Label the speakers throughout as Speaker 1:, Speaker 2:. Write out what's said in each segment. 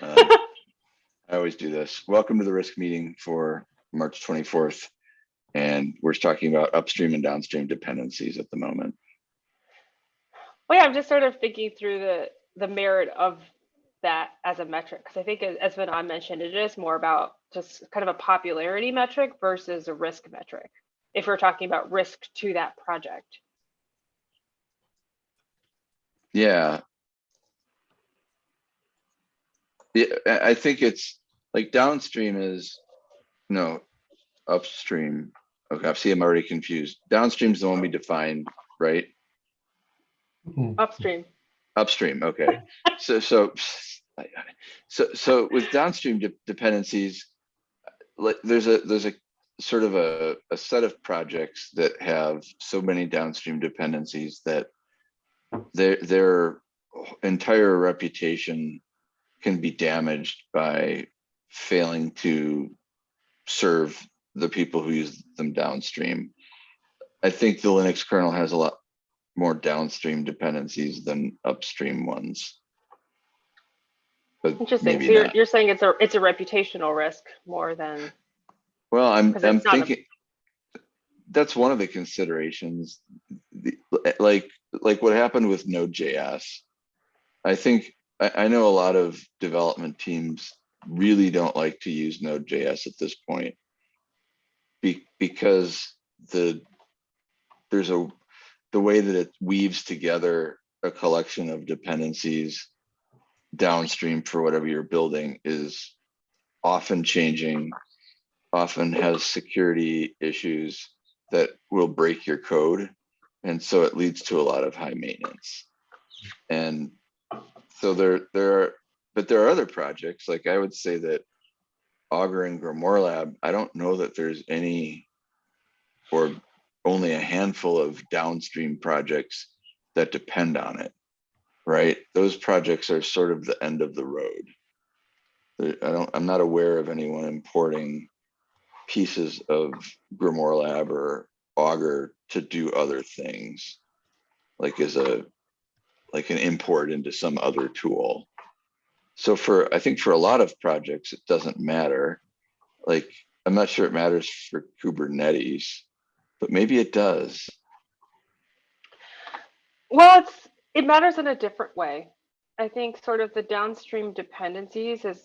Speaker 1: Um, I always do this. Welcome to the risk meeting for March 24th. And we're talking about upstream and downstream dependencies at the moment.
Speaker 2: Well, yeah, I'm just sort of thinking through the the merit of that as a metric because I think as, as Vinod mentioned, it is more about just kind of a popularity metric versus a risk metric. If we're talking about risk to that project.
Speaker 1: Yeah. Yeah, I I think it's like downstream is, no, upstream. Okay, I see I'm already confused. Downstream is the one we defined, right? Hmm.
Speaker 2: Upstream.
Speaker 1: Upstream, okay. So, so, so, so with downstream de- dependencies, like there's a, there's a sort of a, a set of projects that have so many downstream dependencies that their, their entire reputation can be damaged by failing to serve the people who use them downstream. I think the Linux kernel has a lot more downstream dependencies than upstream ones. But
Speaker 2: Interesting. So you're,
Speaker 1: not.
Speaker 2: you're saying it's a it's a reputational risk more than
Speaker 1: Well, I'm, I'm
Speaker 2: not a-
Speaker 1: thinking, that's one of the considerations, the, like, like what happened with Node.js. I think, I, I know a lot of development teams really don't like to use Node.js at this point. Be, because the, there's a, the way that it weaves together a collection of dependencies downstream for whatever you're building is often changing often has security issues that will break your code. And so it leads to a lot of high maintenance. And so there, there are, but there are other projects, like I would say that Augur and Grimoire Lab, I don't know that there's any or only a handful of downstream projects that depend on it, right? Those projects are sort of the end of the road. I don't, I'm not aware of anyone importing pieces of Grimoire Lab or Augur to do other things, like as a, like an import into some other tool. So for, I think for a lot of projects, it doesn't matter. Like, I'm not sure it matters for Kubernetes, but maybe it does.
Speaker 2: Well, it's it matters in a different way. I think sort of the downstream dependencies is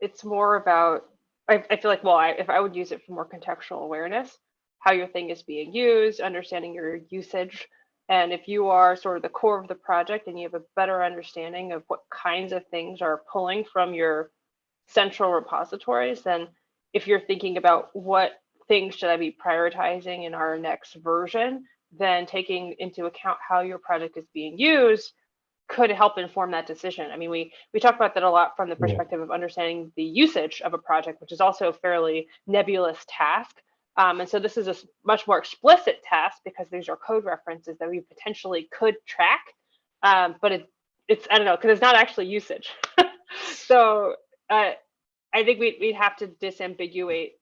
Speaker 2: it's more about I, I feel like well I, if I would use it for more contextual awareness, how your thing is being used, understanding your usage, and if you are sort of the core of the project and you have a better understanding of what kinds of things are pulling from your central repositories, then if you're thinking about what things should I be prioritizing in our next version, then taking into account how your project is being used could help inform that decision. I mean, we we talk about that a lot from the
Speaker 3: Yeah.
Speaker 2: perspective of understanding the usage of a project, which is also a fairly nebulous task. Um, and so this is a much more explicit task because these are code references that we potentially could track. Um, but it, it's, I don't know, because it's not actually usage. so uh, I think we'd, we'd have to disambiguate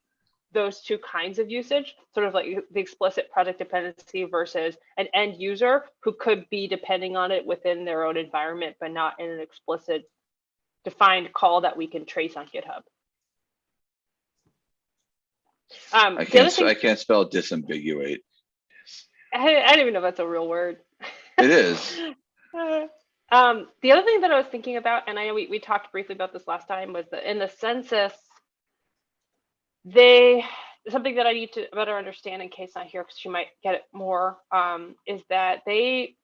Speaker 2: those two kinds of usage, sort of like the explicit project dependency versus an end user who could be depending on it within their own environment, but not in an explicit defined call that we can trace on GitHub. Um,
Speaker 1: I can't,
Speaker 2: thing,
Speaker 1: I can't spell disambiguate.
Speaker 2: I, I don't even know if that's a real word.
Speaker 1: It is.
Speaker 2: Uh, um, the other thing that I was thinking about, and I know we, we talked briefly about this last time, was that in the census, they something that I need to better understand in case not here, because she might get it more, um, is that they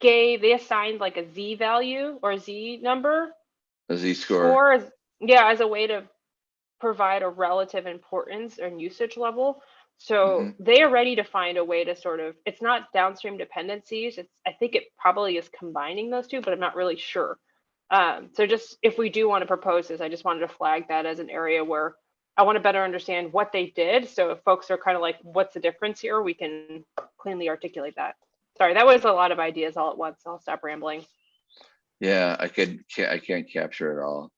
Speaker 2: gave they assigned like a Z value or a Z number
Speaker 1: A Z score.
Speaker 2: score as yeah as a way to provide a relative importance and usage level. So
Speaker 1: Mhm.
Speaker 2: they are ready to find a way to sort of it's not downstream dependencies it's i think it probably is combining those two but i'm not really sure. Um, so just if we do want to propose this i just wanted to flag that as an area where i want to better understand what they did. So if folks are kind of like what's the difference here? We can cleanly articulate that. Sorry that was a lot of ideas all at once. I'll stop rambling.
Speaker 1: Yeah, I could, I can't capture it all.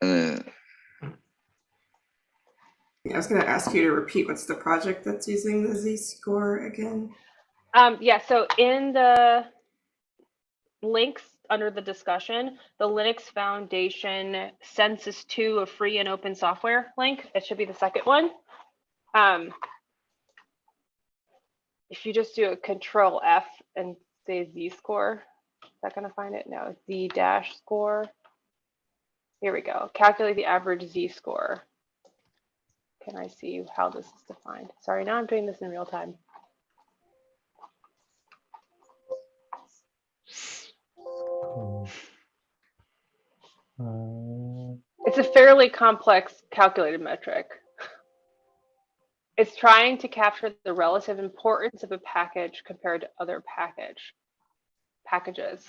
Speaker 1: And then,
Speaker 4: Yeah, I was going to ask you to repeat what's the project that's using the Z score again?
Speaker 2: Um, yeah, so in the links under the discussion, the Linux Foundation Census 2 of free and open software link. It should be the second one. Um, if you just do a control F and say Z score, is that gonna find it? No, Z dash score. Here we go. Calculate the average Z score. Can I see how this is defined? Sorry, now I'm doing this in real time.
Speaker 3: Cool. Uh,
Speaker 2: It's a fairly complex calculated metric. It's trying to capture the relative importance of a package compared to other package packages.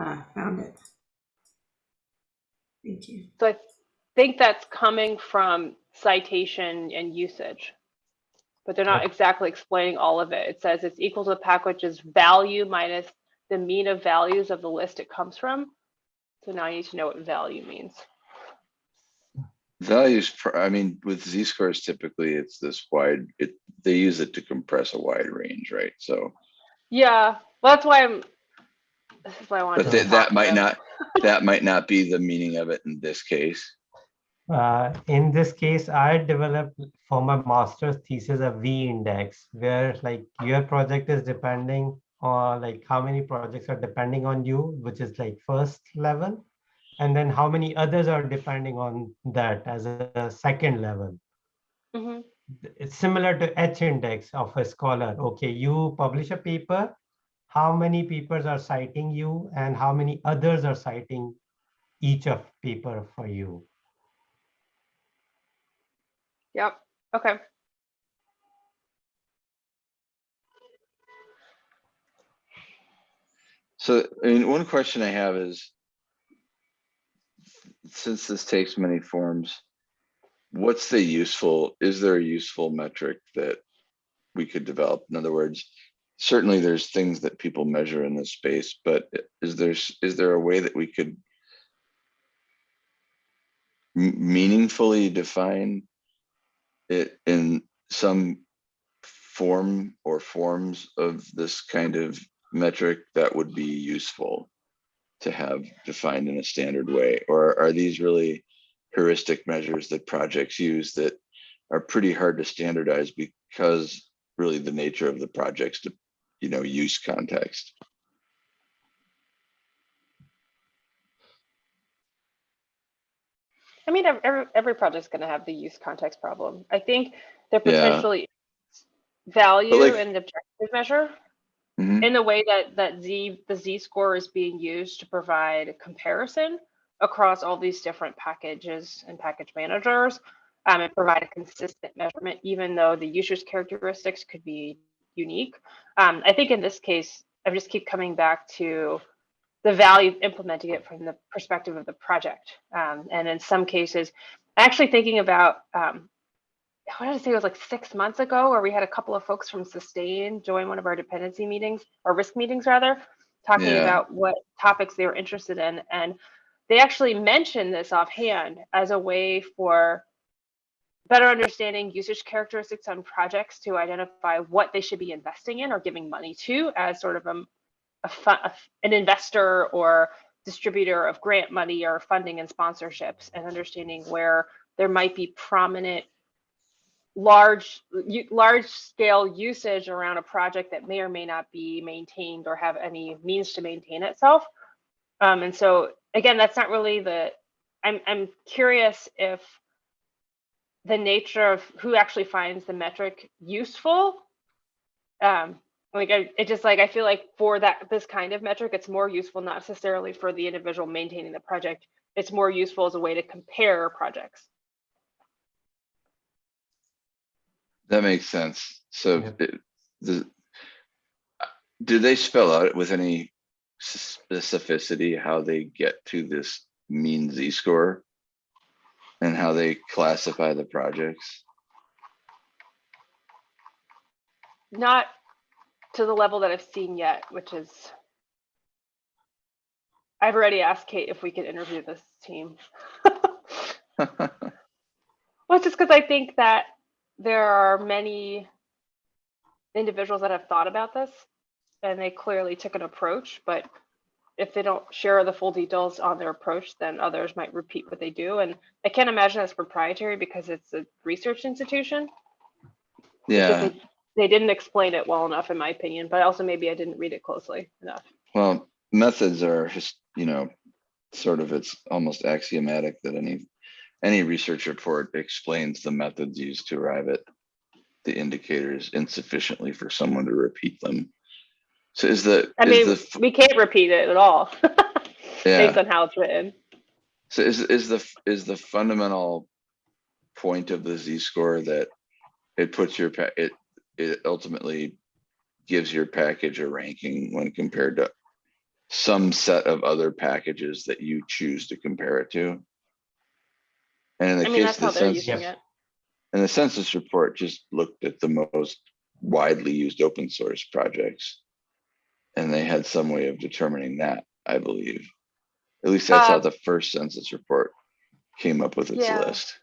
Speaker 4: Ah, found it. Thank you.
Speaker 2: So I think that's coming from citation and usage. But they're not exactly explaining all of it. It says it's equal to the package's value minus the mean of values of the list it comes from. So now you need to know what value means.
Speaker 1: Values, pr- I mean, with Z scores, typically it's this wide, it, they use it to compress a wide range, right? So,
Speaker 2: Yeah, well, that's why I'm, this is why I wanted
Speaker 1: but
Speaker 2: to.
Speaker 1: that, that might
Speaker 2: about
Speaker 1: not, that might not be the meaning of it in this case.
Speaker 3: Uh, in this case, I developed for my master's thesis a V index where like your project is depending on like how many projects are depending on you, which is like first level. And then how many others are depending on that as a, a second level.
Speaker 2: Mhm.
Speaker 3: It's similar to H index of a scholar. Okay, you publish a paper, how many papers are citing you and how many others are citing each of paper for you.
Speaker 2: Yep, okay.
Speaker 1: So, one question I have is, since this takes many forms, what's the useful, is there a useful metric that we could develop? In other words, certainly there's things that people measure in this space, but is there, is there a way that we could meaningfully define it in some form or forms of this kind of metric that would be useful to have defined in a standard way? Or are these really heuristic measures that projects use that are pretty hard to standardize because really the nature of the project's, de- you know, use context?
Speaker 2: I mean, ev- every, every project's gonna have the use context problem. I think there
Speaker 1: Yeah.
Speaker 2: potentially value
Speaker 1: like-
Speaker 2: and objective measure
Speaker 1: Mhm.
Speaker 2: in the way that, that Z, the Z score is being used to provide comparison across all these different packages and package managers um, and provide a consistent measurement, even though the user's characteristics could be unique. Um, I think in this case, I just keep coming back to the value of implementing it from the perspective of the project. Um, and in some cases, actually thinking about, um, what did I say, it was like six months ago, where we had a couple of folks from Sustain join one of our dependency meetings, or risk meetings rather, talking
Speaker 1: Yeah.
Speaker 2: about what topics they were interested in. And they actually mentioned this offhand as a way for better understanding usage characteristics on projects to identify what they should be investing in or giving money to as sort of a, a, an investor or distributor of grant money or funding and sponsorships and understanding where there might be prominent large large scale usage around a project that may or may not be maintained or have any means to maintain itself. Um, and so again that's not really the i'm i'm curious if the nature of who actually finds the metric useful um like I, it just like i feel like for that this kind of metric it's more useful not necessarily for the individual maintaining the project it's more useful as a way to compare projects
Speaker 1: That makes sense. So
Speaker 3: Yeah.
Speaker 1: it- the, do they spell out with any specificity how they get to this mean Z score? And how they classify the projects?
Speaker 2: not to the level that i've seen yet which is i've already asked kate if we could interview this team Well, just because I think that there are many individuals that have thought about this and they clearly took an approach, but if they don't share the full details on their approach, then others might repeat what they do. And I can't imagine it's proprietary because it's a research institution.
Speaker 1: Yeah,
Speaker 2: they didn't explain it well enough, in my opinion, but also maybe I didn't read it closely enough.
Speaker 1: well, methods are just, you know, sort of, it's almost axiomatic that any, any research report explains the methods used to arrive at the indicators insufficiently for someone to repeat them. So is the,
Speaker 2: I
Speaker 1: is
Speaker 2: mean,
Speaker 1: the,
Speaker 2: we can't repeat it at all
Speaker 1: yeah.
Speaker 2: based on how it's written.
Speaker 1: So is, is the, is the fundamental point of the Z score that it puts your, it, it ultimately gives your package a ranking when compared to some set of other packages that you choose to compare it to? And in the
Speaker 2: I mean,
Speaker 1: case
Speaker 2: that's
Speaker 1: of
Speaker 2: how
Speaker 1: the
Speaker 2: they're
Speaker 1: census,
Speaker 2: using it.
Speaker 1: and the census report just looked at the most widely used open source projects. And they had some way of determining that, I believe. At least that's how
Speaker 2: Uh,
Speaker 1: the first census report came up with its
Speaker 2: Yeah.
Speaker 1: list.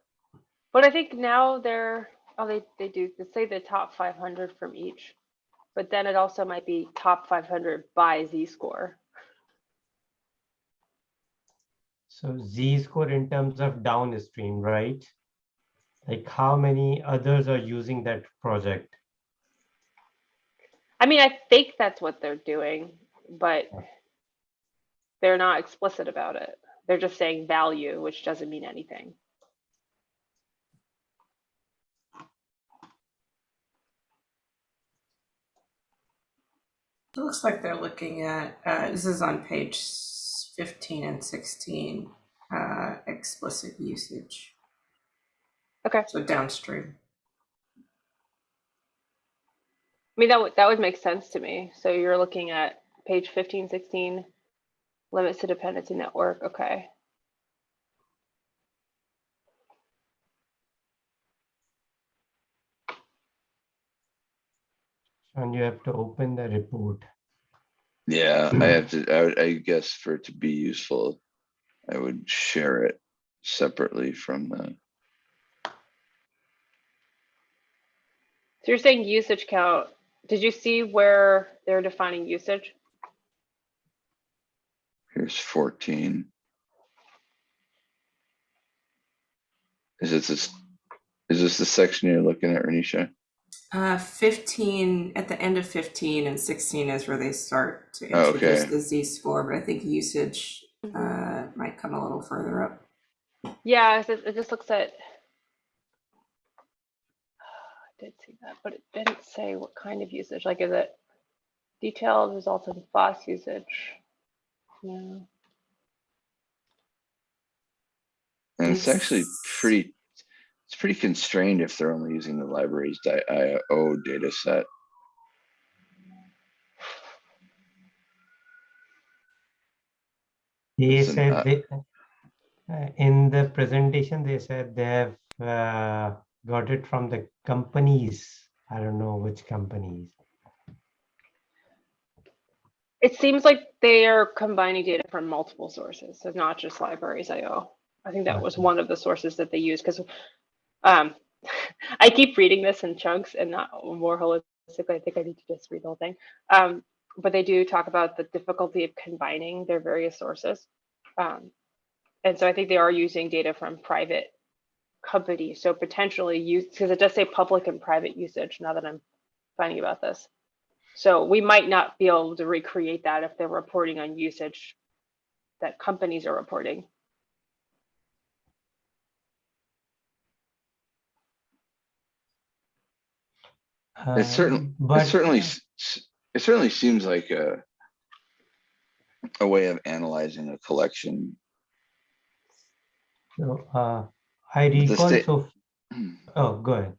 Speaker 2: But I think now they're, oh, they, they do, they say the top five hundred from each. But then it also might be top five hundred by Z score.
Speaker 3: So Z score in terms of downstream, right? Like how many others are using that project?
Speaker 2: I mean, I think that's what they're doing, but they're not explicit about it. They're just saying value, which doesn't mean anything.
Speaker 4: It looks like they're looking at, uh, this is on page fifteen and sixteen, uh, explicit usage.
Speaker 2: Okay.
Speaker 4: So downstream.
Speaker 2: I mean, that would, that would make sense to me. So you're looking at page 15, 16, limits to dependency network. Okay.
Speaker 3: And you have to open the report.
Speaker 1: Yeah, I hmm. have to, I would, I guess for it to be useful, I would share it separately from the,
Speaker 2: So you're saying usage count. Did you see where they're defining usage?
Speaker 1: here's fourteen. Is this, this, is this the section you're looking at, Renisha?
Speaker 4: Uh, fifteen, at the end of fifteen and sixteen is where they start to
Speaker 1: Oh,
Speaker 4: introduce
Speaker 1: okay.
Speaker 4: the Z score, but I think usage, uh, might come a little further up.
Speaker 2: Yeah, it, it just looks at. I did see that, but it didn't say what kind of usage. Like, is it detailed results in FOSS usage? No.
Speaker 1: And it's actually pretty, it's pretty constrained if they're only using the library's IO data set.
Speaker 3: They
Speaker 1: Listen,
Speaker 3: said they, uh, in the presentation, they said they have uh, got it from the companies. I don't know which companies.
Speaker 2: It seems like they are combining data from multiple sources, so not just libraries IO. I think that was one of the sources that they use because um, I keep reading this in chunks and not more holistically. I think I need to just read the whole thing. Um, but they do talk about the difficulty of combining their various sources. Um, and so I think they are using data from private companies. So potentially use, because it does say public and private usage now that I'm finding about this. So we might not be able to recreate that if they're reporting on usage that companies are reporting.
Speaker 1: It certainly,
Speaker 3: Um,
Speaker 1: it certainly,
Speaker 3: uh,
Speaker 1: s- s- it certainly seems like a, a way of analyzing a collection.
Speaker 3: So, uh, I
Speaker 1: the
Speaker 3: recall,
Speaker 1: sta-
Speaker 3: so, oh, go ahead.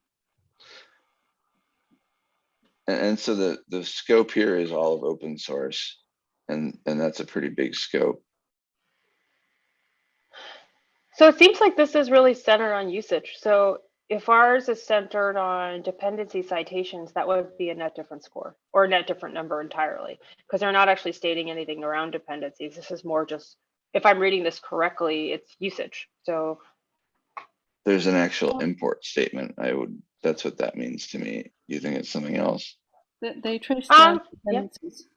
Speaker 1: And, and so the, the scope here is all of open source. And, and that's a pretty big scope.
Speaker 2: So it seems like this is really centered on usage. So if ours is centered on dependency citations, that would be a net different score or a net different number entirely because they're not actually stating anything around dependencies. This is more just, if I'm reading this correctly, it's usage. So
Speaker 1: There's an actual import statement. I would, that's what that means to me. You think it's something else?
Speaker 5: They, they trace
Speaker 2: Um,
Speaker 5: the
Speaker 2: yeah.
Speaker 5: dependencies.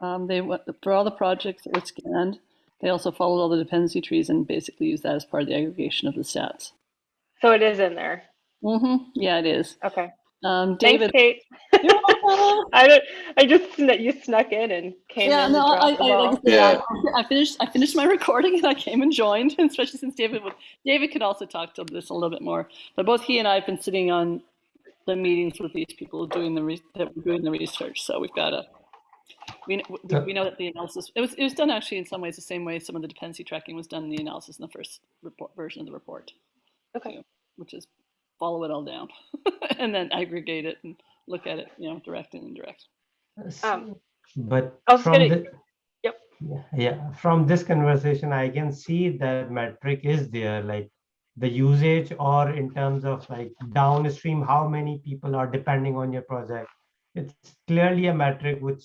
Speaker 5: Um, they went for all the projects that were scanned. They also followed all the dependency trees and basically used that as part of the aggregation of the stats.
Speaker 2: So it is in there.
Speaker 5: Mm-hmm. Yeah, it is.
Speaker 2: Okay.
Speaker 5: Um, David, Thanks, Kate.
Speaker 2: I don't. I just you snuck in and came
Speaker 5: yeah,
Speaker 2: in.
Speaker 5: no,
Speaker 2: to
Speaker 5: I,
Speaker 2: the
Speaker 5: I,
Speaker 2: ball.
Speaker 5: like I, said,
Speaker 1: Yeah.
Speaker 5: I, I finished. I finished my recording and I came and joined, especially since David would. David could also talk to this a little bit more, but both he and I have been sitting on the meetings with these people doing the re- that were doing the research. So we've got a. We, we, we know that the analysis it was it was done actually in some ways the same way some of the dependency tracking was done in the analysis in the first report version of the report,
Speaker 2: Okay.
Speaker 5: which is follow it all down and then aggregate it and look at it, you know, direct and indirect.
Speaker 2: Um,
Speaker 3: But from
Speaker 2: gonna-
Speaker 3: the,
Speaker 2: Yep.
Speaker 3: yeah, yeah, from this conversation, I can see that metric is there, like the usage or in terms of like downstream, how many people are depending on your project. It's clearly a metric which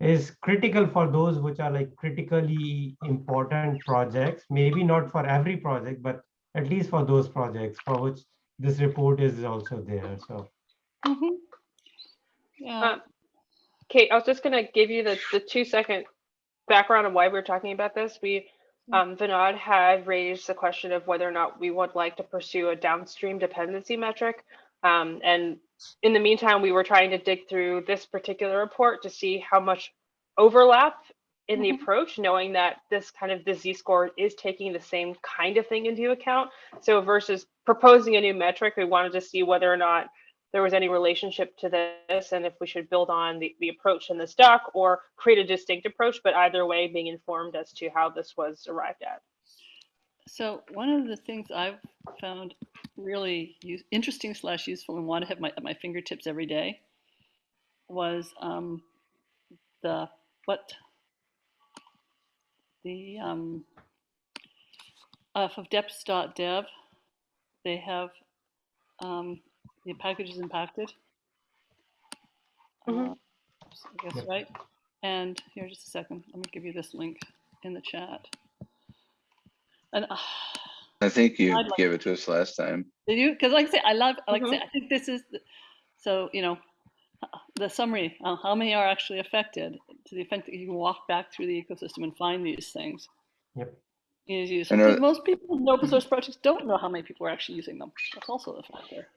Speaker 3: is critical for those which are like critically important projects, maybe not for every project, but at least for those projects for which this report is also there, so.
Speaker 5: Mm-hmm. Yeah.
Speaker 2: Um, Kate, I was just gonna give you the, the two second background on why we're talking about this. We, um, Vinod had raised the question of whether or not we would like to pursue a downstream dependency metric. Um, and in the meantime, we were trying to dig through this particular report to see how much overlap in the
Speaker 5: Mhm.
Speaker 2: approach, knowing that this kind of the Z-score is taking the same kind of thing into account. So versus proposing a new metric, we wanted to see whether or not there was any relationship to this and if we should build on the, the approach in this doc or create a distinct approach, but either way being informed as to how this was arrived at.
Speaker 5: So one of the things I've found really use, interesting slash useful and want to have my, at my fingertips every day was um, the what the um, uh, of deps.dev they have um, the packages impacted.
Speaker 2: Mhm.
Speaker 5: Uh, I guess
Speaker 3: Yep.
Speaker 5: right. And here, just a second. Let me give you this link in the chat. And uh,
Speaker 1: I think you
Speaker 5: I'd like-
Speaker 1: gave it to us last time.
Speaker 5: did you? Because like I say, I love, like I say,
Speaker 2: Mhm.
Speaker 5: I think this is, the, so, you know, the summary, uh, how many are actually affected to the extent that you can walk back through the ecosystem and find these things
Speaker 3: Yep.
Speaker 5: is useful.
Speaker 1: And
Speaker 5: most people in open source projects don't know how many people are actually using them. That's also a factor.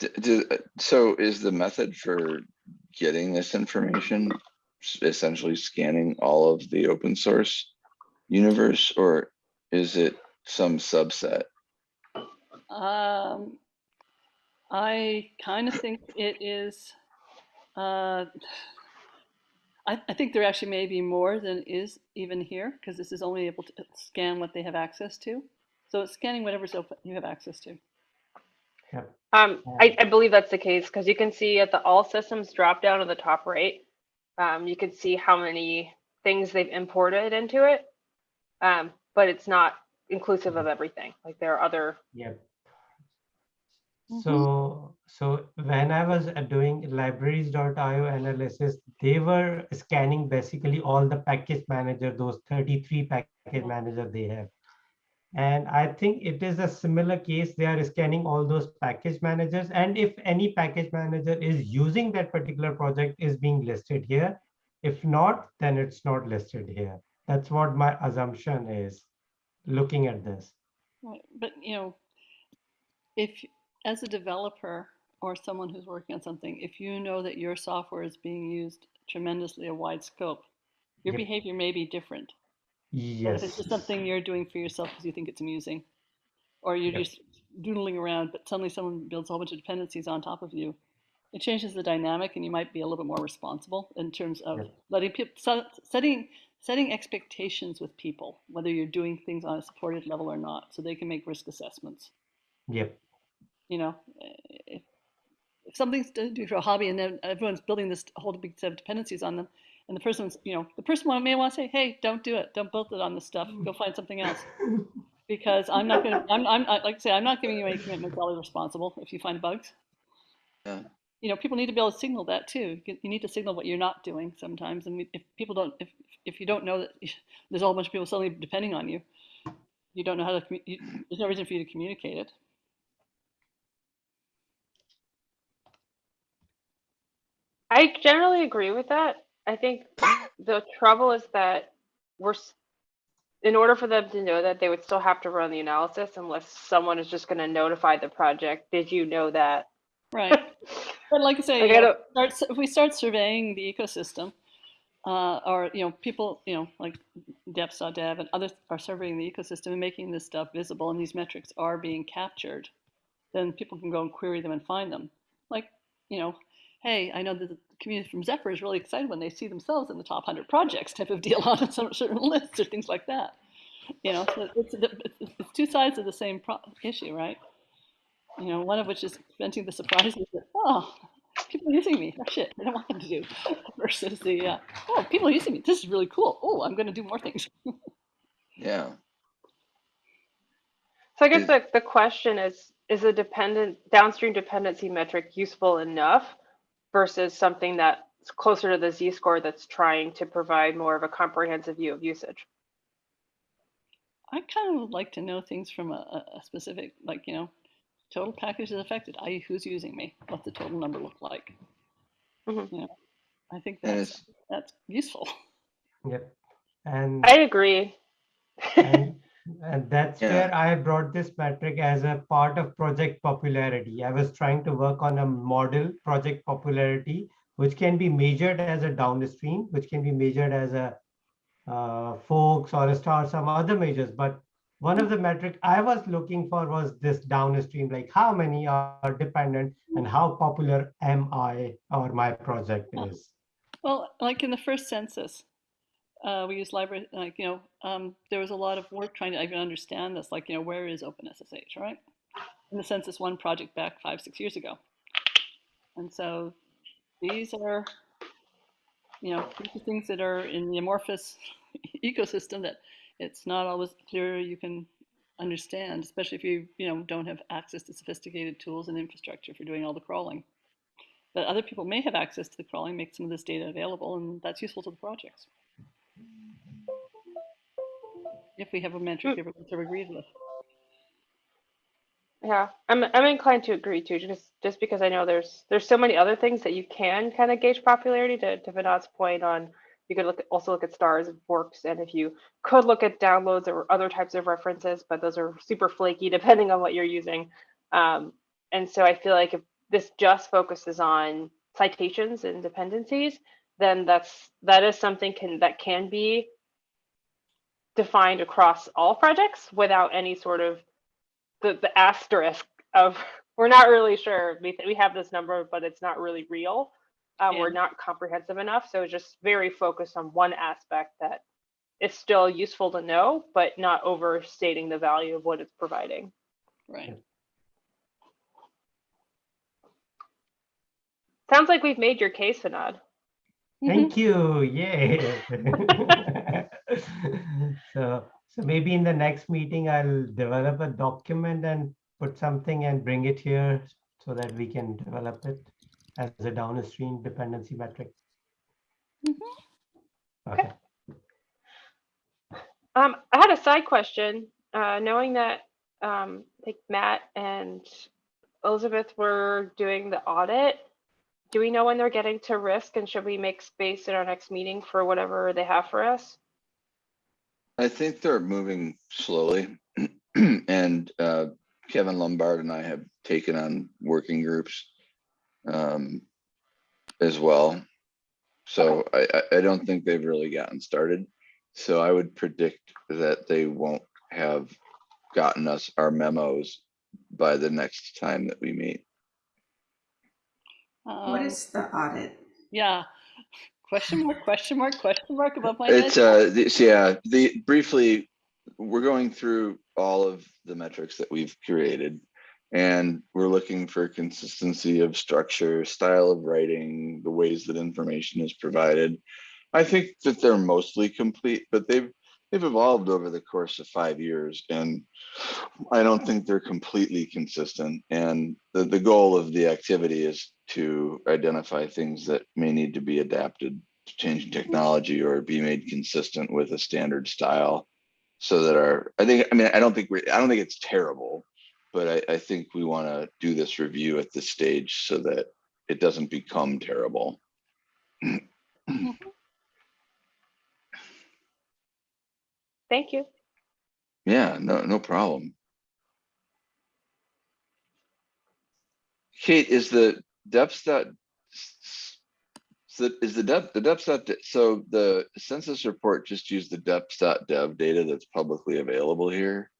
Speaker 1: D- d- uh, So is the method for getting this information essentially scanning all of the open source universe, or is it some subset?
Speaker 5: Um, I kind of think it is. Uh, I, I think there actually may be more than is even here because this is only able to scan what they have access to. So it's scanning whatever's open you have access to. Yeah.
Speaker 2: Um, I, I believe that's the case because you can see at the all systems drop down at the top right, um, you can see how many things they've imported into it. Um, but it's not inclusive of everything. Like there are other
Speaker 3: Yep.
Speaker 5: Mhm.
Speaker 3: So, so when I was uh, doing libraries.io analysis, they were scanning basically all the package manager, those 33 package manager they have. And I think it is a similar case. They are scanning all those package managers. And if any package manager is using that particular project is being listed here. If not, then it's not listed here. That's what my assumption is, looking at this.
Speaker 5: But you know, if as a developer or someone who's working on something, if you know that your software is being used tremendously a wide scope, your
Speaker 3: Yep.
Speaker 5: behavior may be different.
Speaker 3: Yes.
Speaker 5: if it's just something you're doing for yourself because you think it's amusing, or you're
Speaker 3: Yep.
Speaker 5: just doodling around, but suddenly someone builds a whole bunch of dependencies on top of you, it changes the dynamic, and you might be a little bit more responsible in terms of
Speaker 3: Yep.
Speaker 5: letting people setting setting expectations with people, whether you're doing things on a supported level or not, so they can make risk assessments.
Speaker 3: Yep.
Speaker 5: You know, eh, if, if something's to do for a hobby and then everyone's building this whole big set of dependencies on them, and the person's, you know, the person may want to say, hey, don't do it. Don't build it on this stuff. Go find something else. Because I'm not going to, I'm, I'm, like I say, I'm not giving you any commitments. I'll be responsible if you find bugs.
Speaker 1: Yeah.
Speaker 5: You know, people need to be able to signal that too. You need to signal what you're not doing sometimes. And if people don't, if, if you don't know that there's a whole bunch of people suddenly depending on you, you don't know how to, you, there's no reason for you to communicate it.
Speaker 2: I generally agree with that. I think the trouble is that we're, s- in order for them to know that, they would still have to run the analysis unless someone is just gonna notify the project, did you know that?
Speaker 5: Right. But like I say,
Speaker 2: Like,
Speaker 5: you
Speaker 2: I
Speaker 5: know, start, if we start surveying the ecosystem, uh, or, you know, people, you know, like Dev and others are surveying the ecosystem and making this stuff visible and these metrics are being captured, then people can go and query them and find them. Like, you know, hey, I know that the community from Zephyr is really excited when they see themselves in the top 100 projects type of deal on some certain lists or things like that. You know, so it's, it's, it's two sides of the same pro- issue, right? You know, one of which is preventing the surprises that, oh, people are using me. Oh, shit, I don't want them to do. Versus the, uh, oh, people are using me. This is really cool. Oh, I'm going to do more things.
Speaker 1: Yeah,
Speaker 2: So I guess the, the question is, is a dependent, downstream dependency metric useful enough versus something that's closer to the z-score that's trying to provide more of a comprehensive view of usage?
Speaker 5: I kind of would like to know things from a, a a specific, like, you know, total package is affected, i.e. who's using me, what the total number look like.
Speaker 2: Mhm.
Speaker 5: You know, I think that's,
Speaker 1: it's,
Speaker 5: that's useful.
Speaker 3: Yep. And,
Speaker 2: I agree.
Speaker 3: and, and that's
Speaker 1: Yeah.
Speaker 3: where I brought this metric as a part of project popularity. I was trying to work on a model project popularity, which can be measured as a downstream, which can be measured as a uh, folks or a star, some other measures. But one of the metric I was looking for was this downstream, like how many are dependent and how popular am I or my project is.
Speaker 5: Well, like in the first census, uh, we use library, like, you know, um, there was a lot of work trying to even understand this, like, you know, where is OpenSSH, right? In the census one project back five, six years ago. And so these are, you know, these are things that are in the amorphous ecosystem that it's not always clear you can understand, especially if you, you know, don't have access to sophisticated tools and infrastructure for doing all the crawling. But other people may have access to the crawling, make some of this data available, and that's useful to the projects. If we have a metric everyone sort of agrees with.
Speaker 2: Yeah, I'm I'm inclined to agree too, just just because I know there's there's so many other things that you can kind of gauge popularity to to Vinod's point on you could look at, also look at stars and forks and if you could look at downloads or other types of references, but those are super flaky depending on what you're using. Um, and so I feel like if this just focuses on citations and dependencies, then that's that is something can that can be defined across all projects without any sort of the, the asterisk of we're not really sure we, th- we have this number but it's not really real uh, we're not comprehensive enough so just very focused on one aspect that is still useful to know but not overstating the value of what it's providing
Speaker 5: Right.
Speaker 2: sounds like we've made your case Vinod.
Speaker 5: Mhm.
Speaker 3: Thank you. Yay. so, so maybe in the next meeting, I'll develop a document and put something and bring it here so that we can develop it as a downstream dependency metric.
Speaker 5: Mhm.
Speaker 3: Okay.
Speaker 2: Um, I had a side question, uh, knowing that um, I think Matt and Elizabeth were doing the audit. Do we know when they're getting to risk and should we make space in our next meeting for whatever they have for us?
Speaker 1: I think they're moving slowly. And uh, Kevin Lumbard and I have taken on working groups um, as well. So I, I, I don't think they've really gotten started. So I would predict that they won't have gotten us our memos by the next time that we meet.
Speaker 4: What
Speaker 5: Um,
Speaker 4: is the audit?
Speaker 5: yeah. Question mark, question mark, question mark above my head.
Speaker 1: It's uh, this, yeah, the briefly, we're going through all of the metrics that we've created. And we're looking for consistency of structure, style of writing, the ways that information is provided. I think that they're mostly complete, but they've they've evolved over the course of five years and I don't think they're completely consistent. And the, the goal of the activity is to identify things that may need to be adapted to changing technology or be made consistent with a standard style. So that our, I think, I mean, I don't think we, I don't think it's terrible, but I, I think we want to do this review at this stage so that it doesn't become terrible. Mm-hmm.
Speaker 2: Thank you.
Speaker 1: Yeah, no, no problem. Kate, is the depth dot? So is the depth, the depth dot, so the census report just used the depth dot dev data that's publicly available here?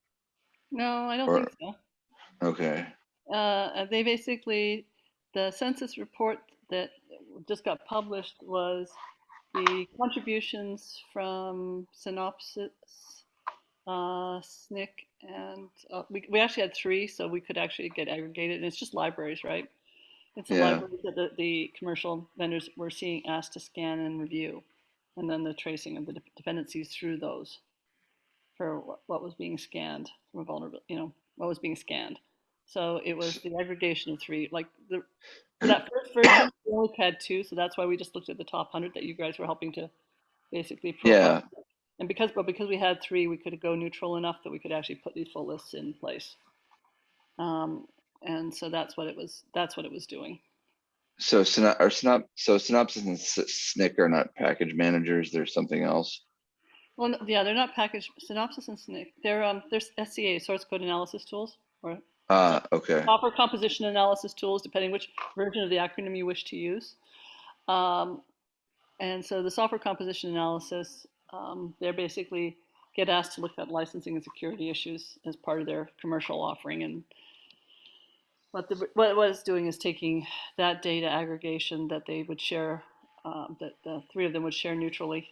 Speaker 5: No, I don't
Speaker 1: Or-
Speaker 5: think so.
Speaker 1: Okay,
Speaker 5: Uh, they basically, the census report that just got published was the contributions from Synopsys, uh, Snyk, and uh, we, we actually had three, so we could actually get aggregated. And it's just libraries, right? It's the
Speaker 1: Yeah.
Speaker 5: libraries that the, the commercial vendors were seeing asked to scan and review, and then the tracing of the de- dependencies through those for what, what was being scanned from a vulnerable, you know, what was being scanned. So it was the aggregation of three, like the, that first version, we only had two, so that's why we just looked at the top hundred that you guys were helping to basically.
Speaker 1: Yeah.
Speaker 5: And because, but because we had three, we could go neutral enough that we could actually put these full lists in place. Um, and so that's what it was, that's what it was doing.
Speaker 1: so synop, or synop, so Synopsys and S- Snyk are not package managers, there's something else?
Speaker 5: Well, yeah, they're not packaged, Synopsys and Snyk, they're, um, they're SCA, source code analysis tools, or
Speaker 1: Ah, okay,
Speaker 5: software composition analysis tools, depending which version of the acronym you wish to use. Um, and so the software composition analysis, um, they're basically get asked to look at licensing and security issues as part of their commercial offering. And what the what it was doing is taking that data aggregation that they would share, um, that the three of them would share neutrally,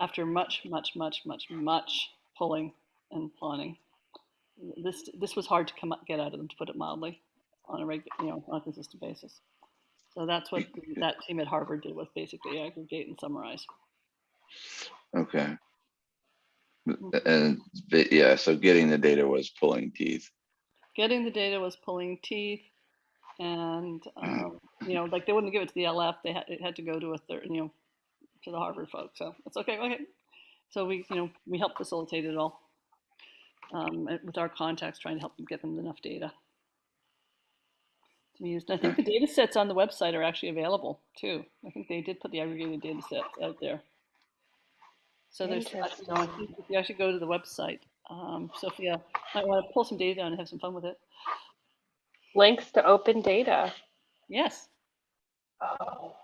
Speaker 5: after much, much, much, much, much pulling and planning this this was hard to come up, get out of them to put it mildly on a regular you know on a consistent basis. So that's what that team at harvard did was basically aggregate and summarize.
Speaker 1: Okay. And, but yeah, so getting the data was pulling teeth.
Speaker 5: getting the data was pulling teeth and um, you know like they wouldn't give it to the lf they had it had to go to a third you know to the harvard folks so it's okay okay so we you know we helped facilitate it all um, with our contacts trying to help them get them enough data to be used. And I think the data sets on the website are actually available too. I think they did put the aggregated data sets out there. So there's, you know, if you actually go to the website, um, Sophia might want to pull some data down and have some fun with it.
Speaker 2: Links to open data.
Speaker 5: Yes.
Speaker 2: Oh.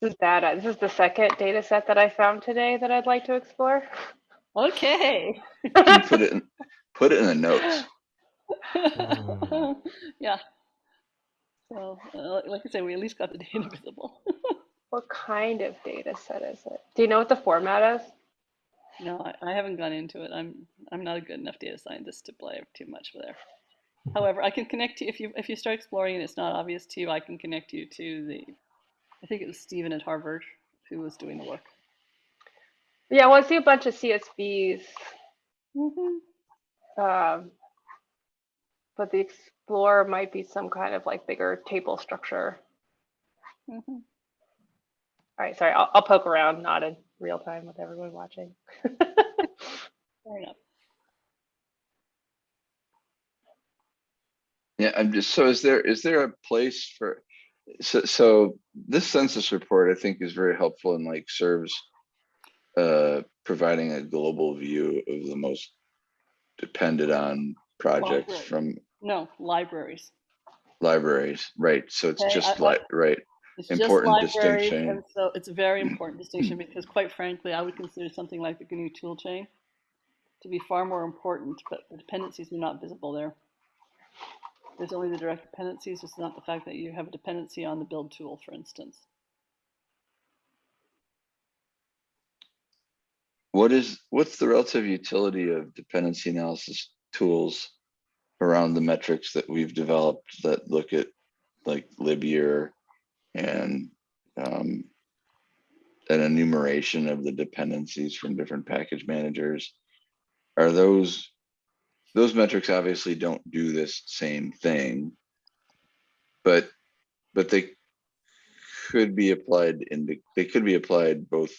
Speaker 2: This is bad. This is the second data set that I found today that I'd like to explore.
Speaker 5: Okay.
Speaker 1: Put it, in put it in the notes.
Speaker 5: Yeah. So, uh, like I said, we at least got the data visible.
Speaker 2: What kind of data set is it? Do you know what the format is?
Speaker 5: no, I, I haven't gone into it. I'm I'm not a good enough data scientist to play too much with there. However, I can connect you if you if you start exploring and it's not obvious to you. I can connect you to the. I think it was Stephen at Harvard who was doing the work.
Speaker 2: Yeah, well, I see a bunch of CSVs,
Speaker 5: Mm-hmm.
Speaker 2: um, but the Explorer might be some kind of like bigger table structure.
Speaker 5: Mm-hmm.
Speaker 2: All right, sorry, I'll, I'll poke around, not in real time with everyone watching.
Speaker 5: Fair enough.
Speaker 1: Yeah, I'm just, so is there, is there a place for, so, so this census report, I think is very helpful and like serves uh, providing a global view of the most depended on projects
Speaker 5: Library.
Speaker 1: from
Speaker 5: No libraries.
Speaker 1: libraries, right? So it's
Speaker 5: Okay,
Speaker 1: just like, right,
Speaker 5: It's
Speaker 1: Important distinction.
Speaker 5: and so it's a very important distinction because, quite frankly, I would consider something like the GNU tool chain to be far more important, but the dependencies are not visible there. There's only the direct dependencies. It's not the fact that you have a dependency on the build tool, for instance.
Speaker 1: What is, what's the relative utility of dependency analysis tools around the metrics that we've developed that look at like Libyear and um, an enumeration of the dependencies from different package managers? Are those, those metrics obviously don't do this same thing, but, but they could be applied in the, they could be applied both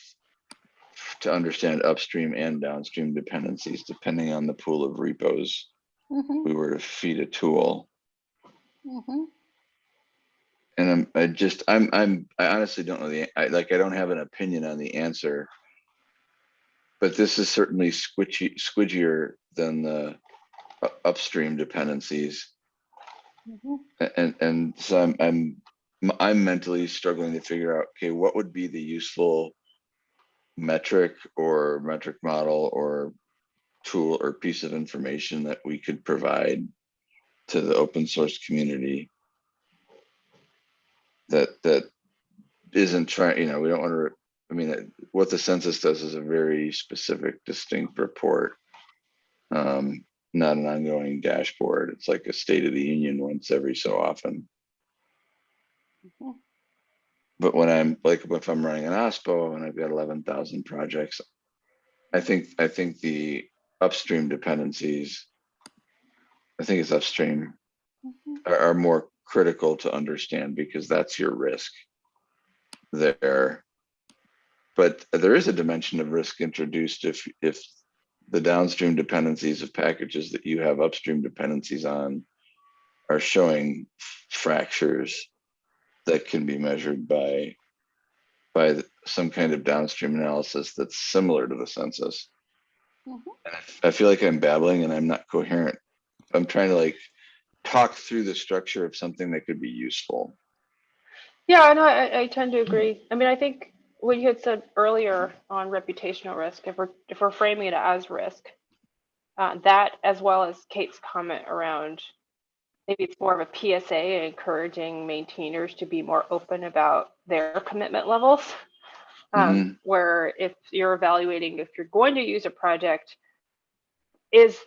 Speaker 1: to understand upstream and downstream dependencies, depending on the pool of repos
Speaker 5: Mm-hmm,
Speaker 1: we were to feed a tool.
Speaker 5: mm-hmm.
Speaker 1: And I'm, I just, I'm, I'm, I honestly don't know the, I, like, I don't have an opinion on the answer. but this is certainly squishy, squidgier than the u- upstream dependencies.
Speaker 5: Mhm.
Speaker 1: And, and so I'm, I'm, I'm mentally struggling to figure out, okay, what would be the useful metric or metric model or tool or piece of information that we could provide to the open source community that, that isn't trying, you know, we don't want to, I mean, what the census does is a very specific, distinct report. Um, not an ongoing dashboard. It's like a state of the union once every so often.
Speaker 5: Mhm.
Speaker 1: But when I'm like, if I'm running an OSPO and I've got eleven thousand projects, I think, I think the upstream dependencies, I think it's upstream,
Speaker 5: Mhm.
Speaker 1: are, are more critical to understand because that's your risk there. But there is a dimension of risk introduced if, if the downstream dependencies of packages that you have upstream dependencies on are showing fractures that can be measured by by some kind of downstream analysis that's similar to the census.
Speaker 5: Mhm.
Speaker 1: And I I feel like I'm babbling and I'm not coherent. I'm trying to like talk through the structure of something that could be useful.
Speaker 2: Yeah, no, I, I tend to agree. I mean, I think what you had said earlier on reputational risk, if we're if we're framing it as risk, uh, that as well as Kate's comment around maybe it's more of a PSA encouraging maintainers to be more open about their commitment levels. Um, Where if you're evaluating if you're going to use a project, is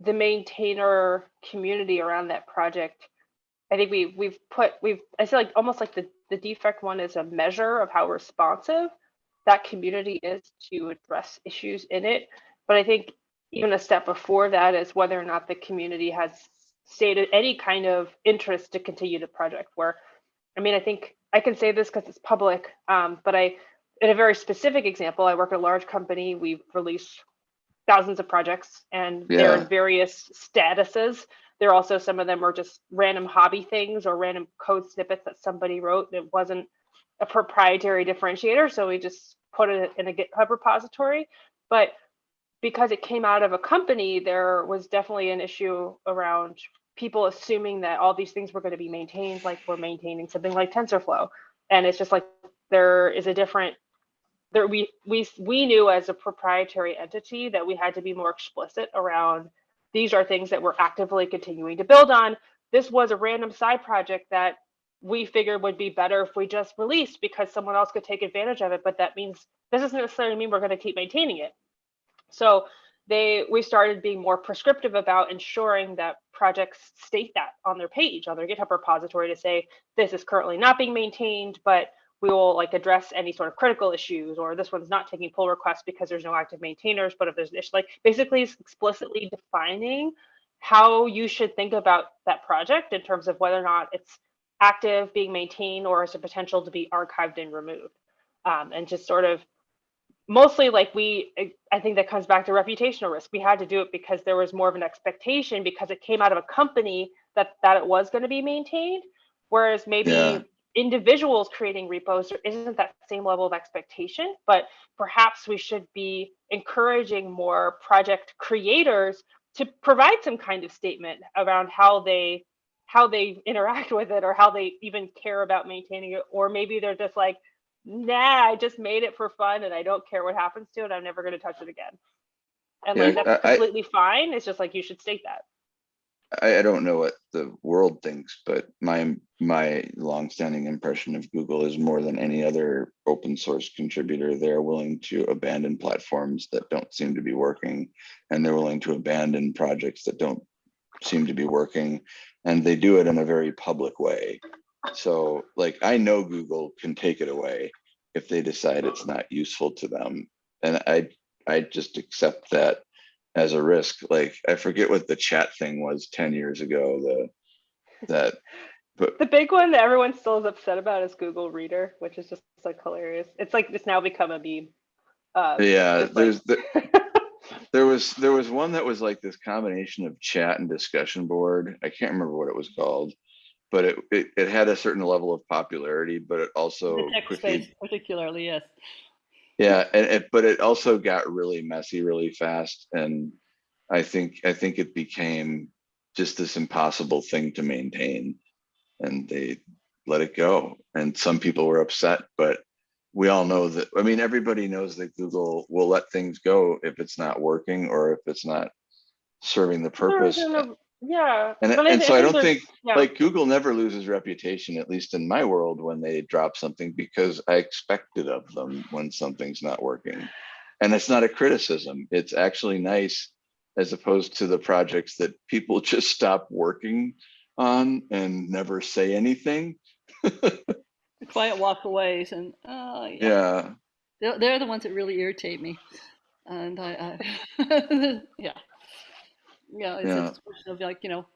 Speaker 2: the maintainer community around that project I think we we've put we've I feel like almost like the the defect one is a measure of how responsive that community is to address issues in it. But I think even a step before that is whether or not the community has stated any kind of interest to continue the project. Where I mean, I think I can say this because it's public, um, but I in a very specific example, I work at a large company. We've released thousands of projects and they're in various statuses. There are also some of them are just random hobby things or random code snippets that somebody wrote that wasn't a proprietary differentiator. So we just put it in a GitHub repository. But because it came out of a company, there was definitely an issue around people assuming that all these things were going to be maintained like we're maintaining something like TensorFlow. And it's just like there is a different there we we we knew as a proprietary entity that we had to be more explicit around these are things that we're actively continuing to build on. This was a random side project that we figured would be better if we just released because someone else could take advantage of it. But that means this doesn't necessarily mean we're going to keep maintaining it. So they we started being more prescriptive about ensuring that projects state that on their page on their GitHub repository to say this is currently not being maintained, but we will like address any sort of critical issues or this one's not taking pull requests because there's no active maintainers but if there's an issue like basically explicitly defining how you should think about that project in terms of whether or not it's active being maintained or has a potential to be archived and removed. Um, and just sort of mostly like we i think that comes back to reputational risk we had to do it because there was more of an expectation because it came out of a company that that it was going to be maintained whereas maybe
Speaker 1: Yeah.
Speaker 2: individuals creating repos there isn't that same level of expectation but perhaps we should be encouraging more project creators to provide some kind of statement around how they how they interact with it or how they even care about maintaining it or maybe they're just like nah i just made it for fun and i don't care what happens to it i'm never going to touch it again and like that's
Speaker 1: I- I-
Speaker 2: completely fine it's just like you should state that
Speaker 1: I, I don't know what the world thinks, but my, my longstanding impression of Google is more than any other open source contributor, they're willing to abandon platforms that don't seem to be working. And they're willing to abandon projects that don't seem to be working. And they do it in a very public way. So like, I know Google can take it away if they decide it's not useful to them. And I, I just accept that as a risk. Like I forget what the chat thing was 10 years ago, the that but
Speaker 2: the big one that everyone still is upset about is google reader which is just like hilarious it's like it's now become a meme uh,
Speaker 1: yeah, there's the, there was there was one that was like this combination of chat and discussion board. I can't remember what it was called, but it it, it had a certain level of popularity, but it also
Speaker 5: the tech
Speaker 1: quickly
Speaker 5: space particularly, yes.
Speaker 1: Yeah, and it, but it also got really messy really fast and I think, I think it became just this impossible thing to maintain. And they let it go. And some people were upset, but we all know that, I mean, everybody knows that Google will let things go if it's not working or if it's not serving the purpose.
Speaker 2: isn't a- Yeah.
Speaker 1: And,
Speaker 2: but
Speaker 1: and so I don't think,
Speaker 2: yeah.
Speaker 1: like Google never loses reputation, at least in my world, when they drop something because I expect it of them when something's not working. And it's not a criticism. It's actually nice as opposed to the projects that people just stop working on and never say anything.
Speaker 5: The quiet walkaways and, oh, yeah.
Speaker 1: Yeah,
Speaker 5: They're, they're the ones that really irritate me. And I, I yeah. Yeah, it's
Speaker 1: Yeah.
Speaker 5: a question of like, you know,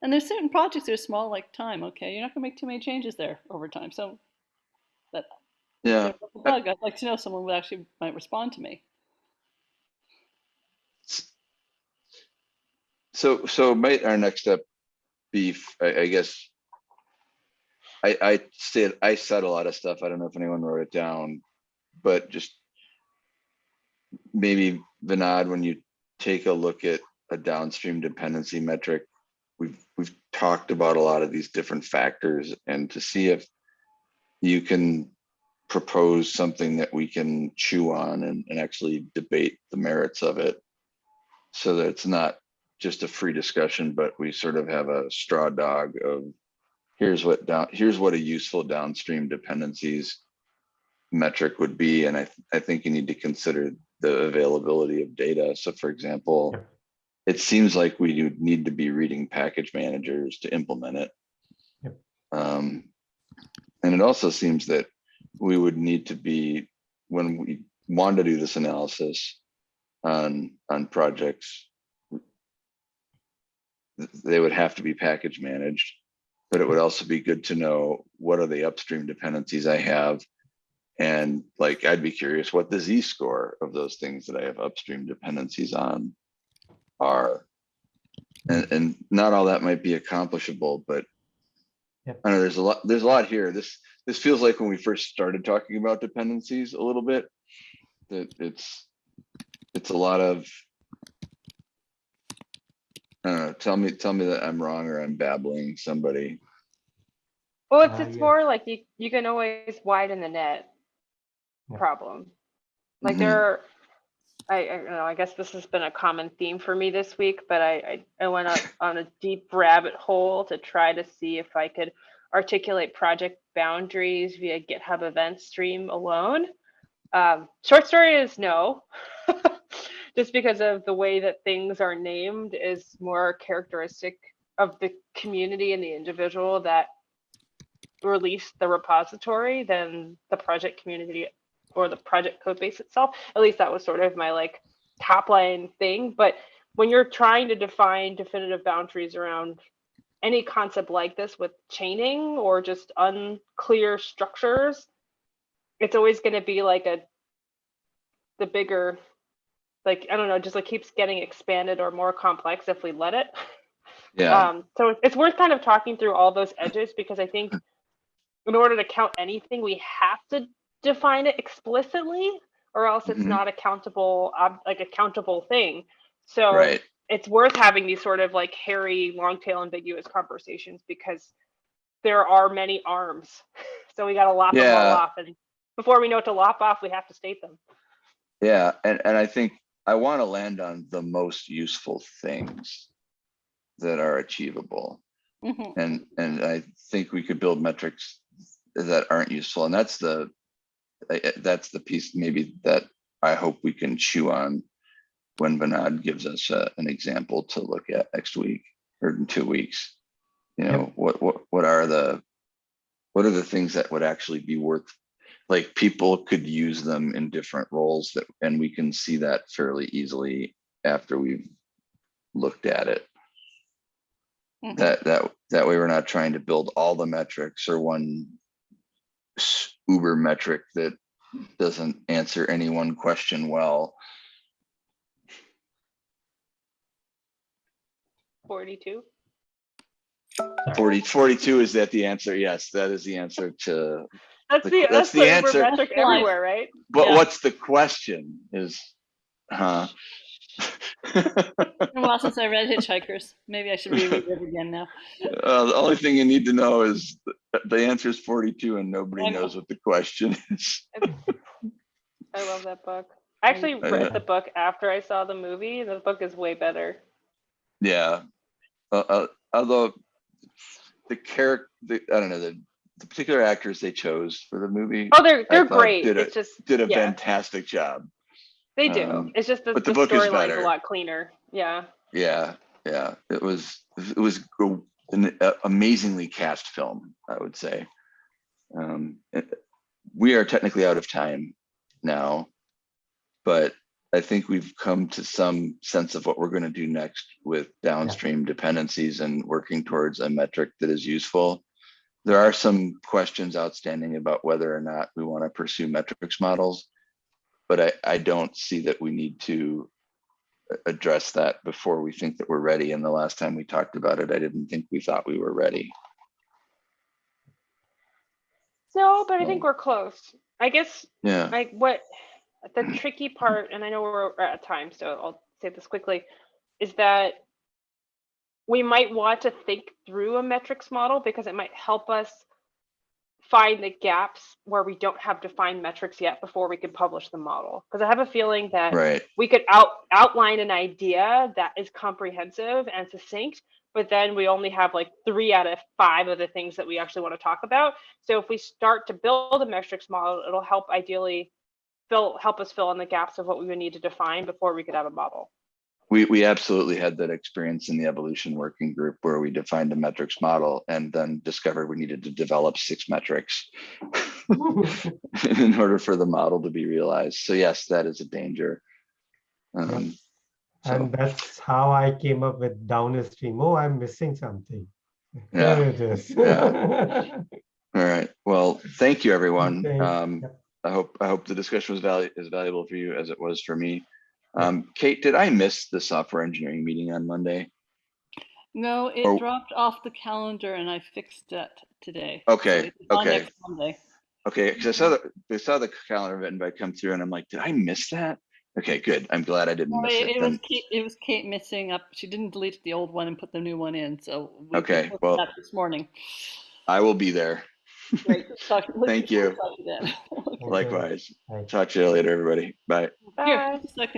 Speaker 5: and there's certain projects that are small like time, okay? You're not gonna make too many changes there over time. So that
Speaker 1: yeah.
Speaker 5: bug, I'd like to know someone would actually might respond to me.
Speaker 1: So, so might our next step be, I guess. I, I said, I said a lot of stuff. I don't know if anyone wrote it down, but just. Maybe Vinod, when you take a look at a downstream dependency metric. We've, we've talked about a lot of these different factors and to see if. You can propose something that we can chew on and, and actually debate the merits of it. So that it's not just a free discussion, but we sort of have a straw dog of here's what down, here's what a useful downstream dependencies metric would be. And I, th- I think you need to consider the availability of data. So for example, it seems like we do need to be reading package managers to implement it. Um, and it also seems that we would need to be, when we want to do this analysis on, on projects, they would have to be package managed. But it would also be good to know what are the upstream dependencies I have. And like, I'd be curious what the Z score of those things that I have upstream dependencies on are. And, and not all that might be accomplishable, but
Speaker 3: Yep.
Speaker 1: I know there's a lot, there's a lot here. This, this feels like when we first started talking about dependencies a little bit. That it's, it's a lot of. I don't know, tell me, tell me that I'm wrong or I'm babbling somebody.
Speaker 2: Well, it's,
Speaker 3: Uh,
Speaker 2: it's
Speaker 3: yeah.
Speaker 2: more like you, you can always widen the net
Speaker 3: Yeah.
Speaker 2: Problem. Like
Speaker 1: Mhm.
Speaker 2: there, are- I, I don't know, I guess this has been a common theme for me this week, but I, I, I went on, on a deep rabbit hole to try to see if I could articulate project boundaries via GitHub event stream alone. Um, short story is no. Just because of the way that things are named is more characteristic of the community and the individual that released the repository than the project community or the project code base itself. At least that was sort of my like top line thing. But when you're trying to define definitive boundaries around any concept like this with chaining or just unclear structures, it's always going to be like a the bigger like I don't know, just like keeps getting expanded or more complex if we let it.
Speaker 1: Yeah,
Speaker 2: Um, so it's worth kind of talking through all those edges because I think in order to count anything, we have to define it explicitly, or else it's
Speaker 1: Mhm.
Speaker 2: not accountable, ob- like a countable thing. So
Speaker 1: right.
Speaker 2: it's worth having these sort of like hairy, long tail, ambiguous conversations because there are many arms. So we got to lop them all off, and before we know what to lop off, we have to state them.
Speaker 1: Yeah, and, and I think I want to land on the most useful things that are achievable.
Speaker 5: Mhm.
Speaker 1: And, and I think we could build metrics that aren't useful. And that's the, I- I- that's the piece maybe that I hope we can chew on when Vinod gives us a- an example to look at next week or in two weeks. You know, what, what, what are the, what are the things that would actually be worth like people could use them in different roles that, and we can see that fairly easily after we've looked at it.
Speaker 5: Mhm.
Speaker 1: That, that, that way we're not trying to build all the metrics or one uber metric that doesn't answer any one question well.
Speaker 2: 42.
Speaker 1: 40, 42, is that the answer? Yes, that is the answer to
Speaker 2: That's
Speaker 1: The-
Speaker 2: the,
Speaker 1: that's
Speaker 2: that's
Speaker 1: the
Speaker 2: the
Speaker 1: answer.
Speaker 2: metric everywhere, right?
Speaker 1: But
Speaker 5: Yeah.
Speaker 1: what's the question is, huh?
Speaker 5: It's been a while since I read Hitchhikers. Maybe I should reread it again now.
Speaker 1: Uh, the only thing you need to know is the answer is 42 and nobody
Speaker 5: I know.
Speaker 1: knows what the question is.
Speaker 2: I love that book. I actually
Speaker 1: Uh,
Speaker 2: read the book after I saw the movie, and the book is way better.
Speaker 1: Yeah. Uh, uh, although the character, the, I don't know, the, the particular actors they chose for the movie
Speaker 2: Oh, they're they're great.
Speaker 1: did a-
Speaker 2: It's just
Speaker 1: did a
Speaker 2: yeah.
Speaker 1: fantastic job.
Speaker 2: They do.
Speaker 1: um,
Speaker 2: it's just the,
Speaker 1: but
Speaker 2: the,
Speaker 1: the book is
Speaker 2: storyline's
Speaker 1: better.
Speaker 2: a lot cleaner. Yeah.
Speaker 1: Yeah. Yeah. It was, it was an amazingly cast film, I would say. Um, it- we are technically out of time now, but I think we've come to some sense of what we're going to do next with downstream dependencies and working towards a metric that is useful. There are some questions outstanding about whether or not we want to pursue metrics models, but I, I don't see that we need to address that before we think that we're ready. And the last time we talked about it, I didn't think we thought we were ready.
Speaker 2: No, but I think we're close. I guess
Speaker 1: Yeah.
Speaker 2: like what the tricky part, and I know we're at time, so I'll say this quickly, is that we might want to think through a metrics model because it might help us find the gaps where we don't have defined metrics yet before we can publish the model. Because I have a feeling that
Speaker 1: Right.
Speaker 2: we could out outline an idea that is comprehensive and succinct but then we only have like three out of five of the things that we actually want to talk about so if we start to build a metrics model it'll help ideally fill help us fill in the gaps of what we would need to define before we could have a model
Speaker 1: We, we absolutely had that experience in the evolution working group where we defined a metrics model and then discovered we needed to develop six metrics in order for the model to be realized. So yes, that is a danger. Um, so,
Speaker 3: And that's how I came up with downstream. Oh, I'm missing something.
Speaker 1: Yeah.
Speaker 3: Here it is.
Speaker 1: all right. Well, thank you, everyone. Um. I hope I hope the discussion was valu- as valuable for you as it was for me. Um, Kate, did I miss the software engineering meeting on Monday?
Speaker 5: No, it
Speaker 1: Oh.
Speaker 5: dropped off the calendar and I fixed it today. So
Speaker 1: Okay,
Speaker 5: it's on
Speaker 1: okay.
Speaker 5: next Monday.
Speaker 1: Okay, because I saw the I saw the calendar invite come through, and I'm like, did I miss that? Okay, good. I'm glad I didn't
Speaker 5: No,
Speaker 1: miss
Speaker 5: it,
Speaker 1: it.
Speaker 5: it was. Kate, it was Kate missing up. She didn't delete the old one and put the new one in. So we
Speaker 1: Okay, well-
Speaker 5: that this morning.
Speaker 1: I will be there.
Speaker 5: Great. Talk,
Speaker 1: Thank
Speaker 5: forward
Speaker 1: you.
Speaker 5: to talking then.
Speaker 1: Likewise.
Speaker 3: Right.
Speaker 1: Talk to you later, everybody. Bye.
Speaker 2: Bye.
Speaker 5: Here, just a second.